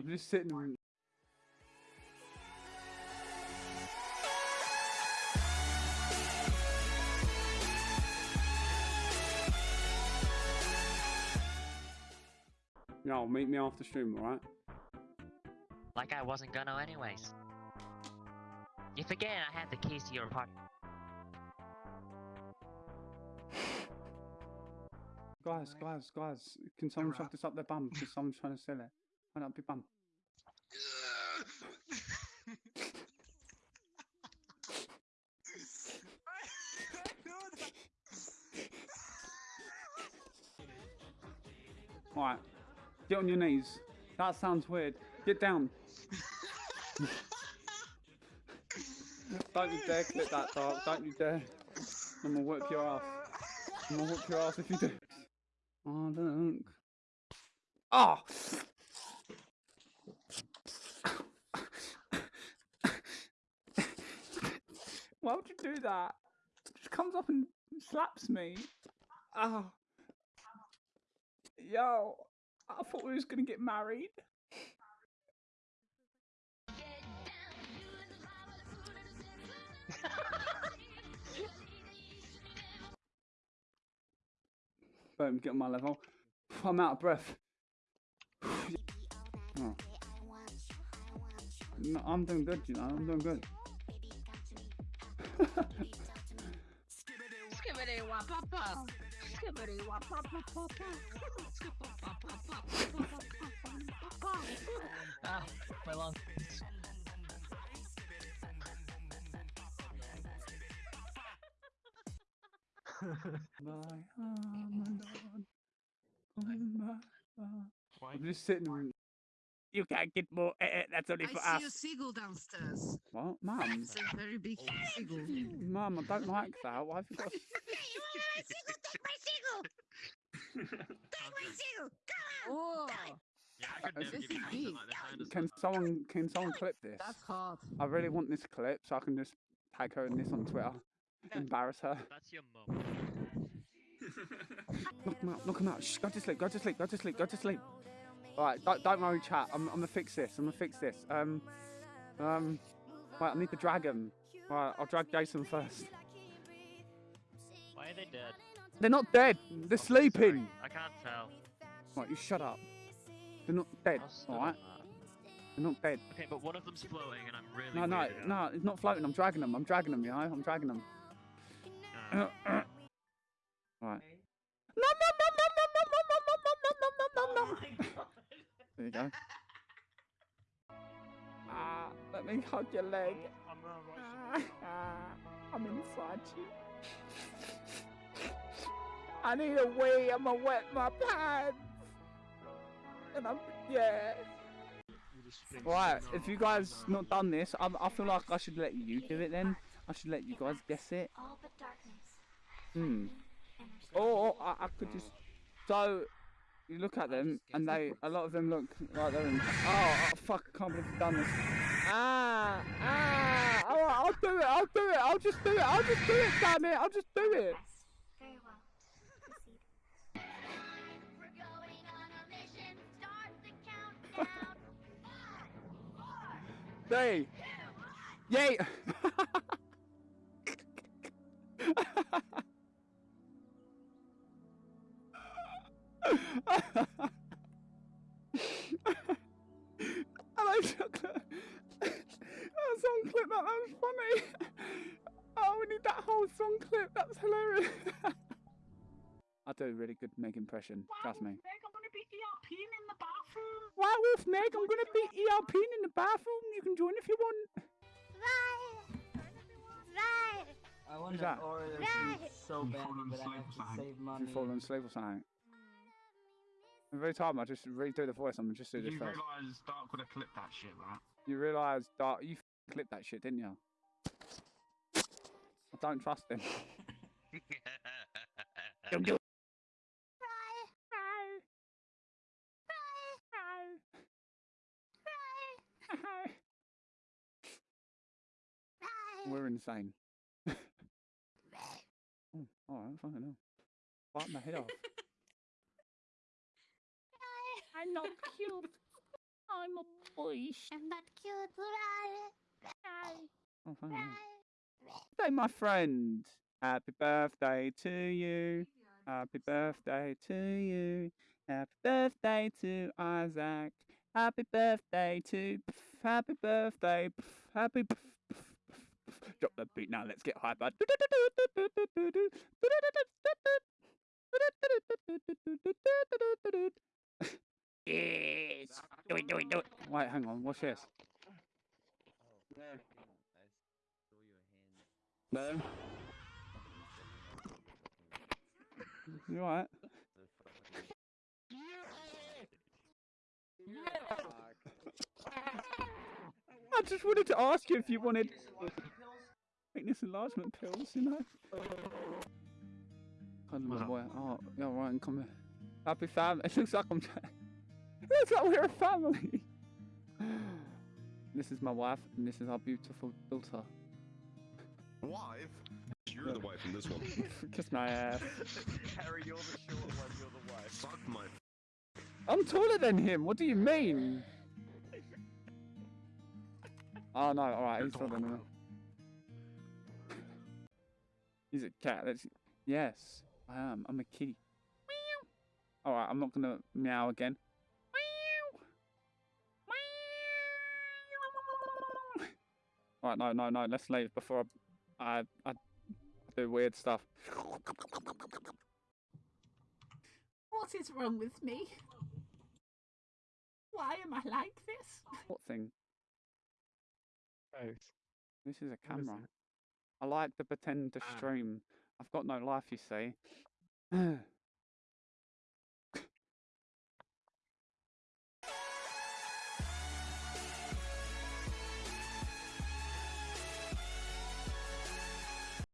I'm just sitting there. No, meet me after stream, alright? Like I wasn't gonna anyways. You forget I had the keys to your apartment. Guys, guys, guys, can someone shove this up their bum? Because someone's trying to sell it. Not be bum? Alright, get on your knees. That sounds weird. Get down. Don't you dare clip that, dog. Don't you dare. I'm gonna whip your ass. I'm gonna whip your ass if you do. Oh, look. Oh! Why would you do that? It just comes up and slaps me. Oh. Yo, I thought we was gonna get married. Boom, get on my level. I'm out of breath. Oh. No, I'm doing good, you know, I'm doing good. Skibbity wop pop pop. Skibbity wop pop pop pop pop. Ah, my lungs. My Ramadan, my Ramadan. I'm just sitting. You can't get more. Eh, eh, that's only I for see a seagull downstairs. What, mum? It's a very big seagull. Mum, I don't like that. Why have you got? a- you want a seagull? Take my seagull. Take my seagull. Come on. Oh, Yeah, I could never give you is like this. I Can someone can someone clip this? that's hard. I really want this clip so I can just tag her in this on Twitter. Embarrass her. That's your mum. Knock him out. Knock him out. Shh, go to sleep. Go to sleep. Go to sleep. Go to sleep. All right. Don't, don't worry, chat. I'm, I'm gonna fix this. I'm gonna fix this. Um, um. Right. I need the dragon. All right. I'll drag Jason first. Why are they dead? They're not dead. They're sleeping. I can't tell. Right. You shut up. They're not dead. All right. They're not dead. Okay, but one of them's floating and I'm really No, no, out. no. It's not floating. I'm dragging them. I'm dragging them. You know. I'm dragging them. Uh, Right. There you go. Ah, let me hug your leg. Ah, ah, I'm inside you. I need a wee. I'm gonna wet my pants. And I'm yeah. Right, if you guys not done this, I, I feel like I should let you do it then. I should let you guys guess it. All but darkness. Hmm. Or I, I could just so you look at them and they a lot of them look like they're in. Oh, oh fuck! I can't believe you've done this. Ah ah! All right, I'll do it. I'll do it. I'll just do it. I'll just do it. Damn it! I'll just do it. Yes. Very well. Proceed. We're going whole song clip. That's hilarious. I do a really good Meg impression. Trust me. Meg, I'm gonna be ERPing in the bathroom. Werewolf Meg, I'm gonna be ERP in the bathroom. You can join if you want. Right. Right. I want that? to order Right. so bad, fallen but I asleep have or to something? save money. you fall asleep or something. Mm. Every time I just redo the voice, I'm just do Did this you realise Dark would have clipped that shit, right? You realise that you f- clipped that shit, didn't you? I don't trust him. Don't do it. We're insane. oh, alright, fucking hell. Bite my head off. I'm not cute. I'm a boy. I'm not cute, right? Oh, thank you. Birthday, my friend. Happy birthday to you. Happy birthday to you. Happy birthday to Isaac. Happy birthday to. Happy birthday. Happy. Drop the beat now. Let's get hyper. Yes. Do it, do it, do it. Wait, hang on. What's this? No. You alright? I just wanted to ask you if you wanted weakness enlargement pills, you know? Of my boy. Oh, yeah, right, come here. Happy family. It looks like I'm. it looks like we're a family. this is my wife, and this is our beautiful daughter. Wife? You're the wife in this one. Kiss my ass. Harry, you're the short one, you're the wife. Fuck my. I'm taller than him. What do you mean? Oh no! All right, he's taller taller. than me. He's a cat. That's yes. I am. I'm a kitty. Meow. All right, I'm not gonna meow again. Meow. Meow. All right, no, no, no. Let's leave before I, I, I do weird stuff. What is wrong with me? Why am I like this? What thing? Both. This is a camera. it? I like to pretend to Ah. stream. I've got no life, you see.